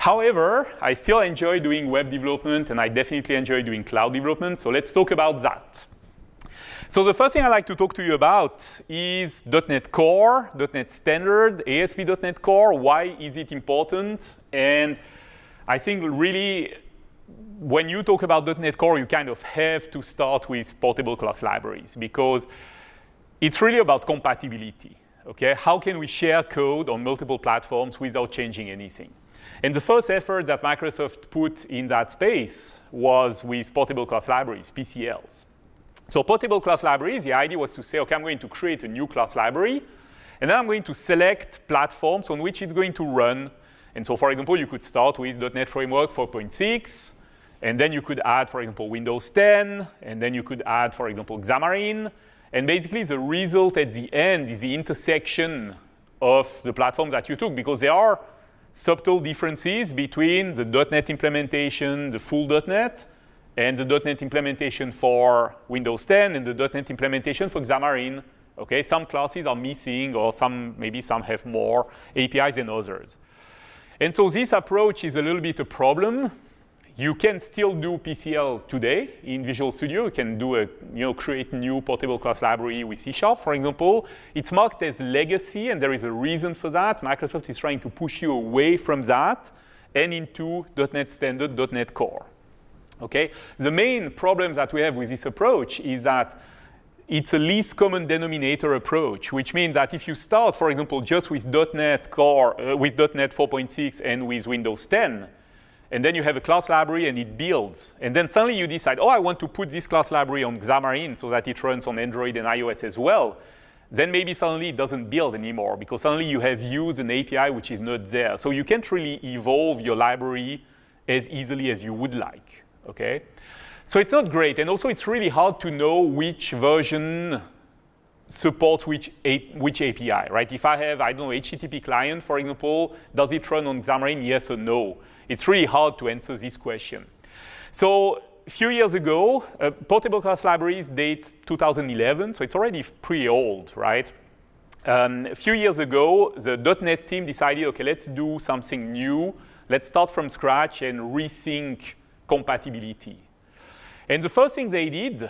However, I still enjoy doing web development and I definitely enjoy doing cloud development, so let's talk about that. So the first thing I'd like to talk to you about is .NET Core, .NET Standard, ASP.NET Core. Why is it important? And I think really when you talk about .NET Core, you kind of have to start with portable class libraries because it's really about compatibility. Okay, how can we share code on multiple platforms without changing anything? And the first effort that Microsoft put in that space was with portable class libraries, PCLs. So portable class libraries, the idea was to say, okay, I'm going to create a new class library, and then I'm going to select platforms on which it's going to run. And so, for example, you could start with .NET Framework 4.6, and then you could add, for example, Windows 10, and then you could add, for example, Xamarin. And basically, the result at the end is the intersection of the platforms that you took, because there are subtle differences between the .NET implementation, the full .NET, and the .NET implementation for Windows 10 and the .NET implementation for Xamarin. Okay, some classes are missing, or some maybe some have more APIs than others. And so this approach is a little bit a problem you can still do PCL today in Visual Studio. You can do a, you know, create new portable class library with C Sharp, for example. It's marked as legacy, and there is a reason for that. Microsoft is trying to push you away from that and into .NET Standard, .NET Core. Okay? The main problem that we have with this approach is that it's a least common denominator approach, which means that if you start, for example, just with .NET Core, uh, with .NET 4.6 and with Windows 10, and then you have a class library and it builds. And then suddenly you decide, oh, I want to put this class library on Xamarin so that it runs on Android and iOS as well. Then maybe suddenly it doesn't build anymore because suddenly you have used an API which is not there. So you can't really evolve your library as easily as you would like, okay? So it's not great. And also it's really hard to know which version supports which, which API, right? If I have, I don't know, HTTP client, for example, does it run on Xamarin, yes or no? It's really hard to answer this question. So a few years ago, uh, portable class libraries date 2011, so it's already pretty old, right? Um, a few years ago, the .NET team decided, okay, let's do something new. Let's start from scratch and rethink compatibility. And the first thing they did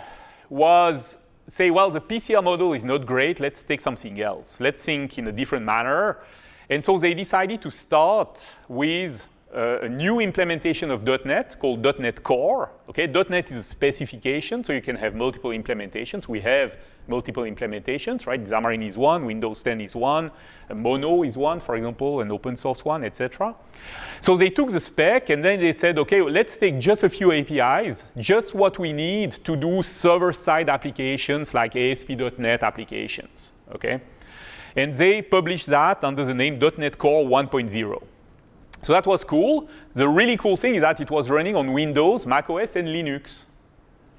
was say, well, the PCL model is not great. Let's take something else. Let's think in a different manner. And so they decided to start with uh, a new implementation of .NET called .NET Core. Okay, .NET is a specification, so you can have multiple implementations. We have multiple implementations, right? Xamarin is one, Windows 10 is one, Mono is one, for example, an open source one, etc. So they took the spec and then they said, okay, let's take just a few APIs, just what we need to do server-side applications like ASP.NET applications, okay? And they published that under the name .NET Core 1.0. So that was cool. The really cool thing is that it was running on Windows, macOS, and Linux,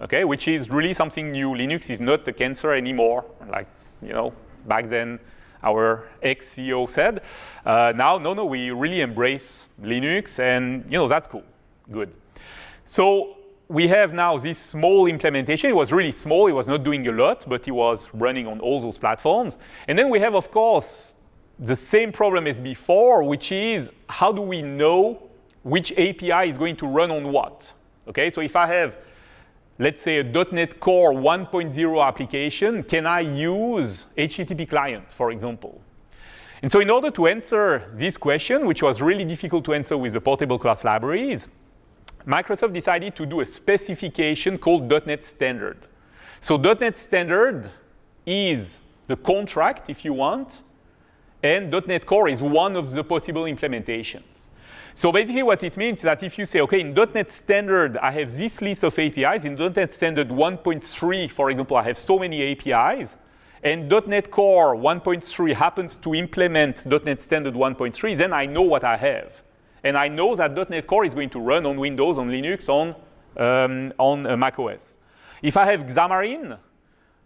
okay, which is really something new. Linux is not a cancer anymore, like, you know, back then our ex-CEO said. Uh, now, no, no, we really embrace Linux, and, you know, that's cool, good. So we have now this small implementation. It was really small. It was not doing a lot, but it was running on all those platforms. And then we have, of course, the same problem as before, which is how do we know which API is going to run on what? Okay, so if I have, let's say, a .NET Core 1.0 application, can I use HTTP client, for example? And so in order to answer this question, which was really difficult to answer with the portable class libraries, Microsoft decided to do a specification called .NET Standard. So .NET Standard is the contract, if you want, and .NET Core is one of the possible implementations. So basically what it means is that if you say, okay, in .NET Standard, I have this list of APIs. In .NET Standard 1.3, for example, I have so many APIs. And .NET Core 1.3 happens to implement .NET Standard 1.3, then I know what I have. And I know that .NET Core is going to run on Windows, on Linux, on, um, on uh, macOS. If I have Xamarin,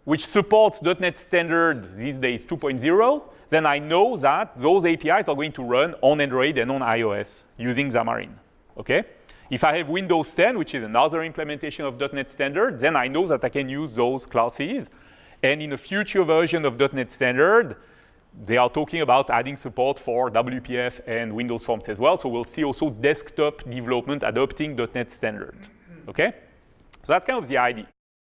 which supports .NET Standard these days 2.0, then I know that those APIs are going to run on Android and on iOS using Xamarin, okay? If I have Windows 10, which is another implementation of .NET Standard, then I know that I can use those classes. And in a future version of .NET Standard, they are talking about adding support for WPF and Windows Forms as well. So we'll see also desktop development adopting .NET Standard. Okay? So that's kind of the idea.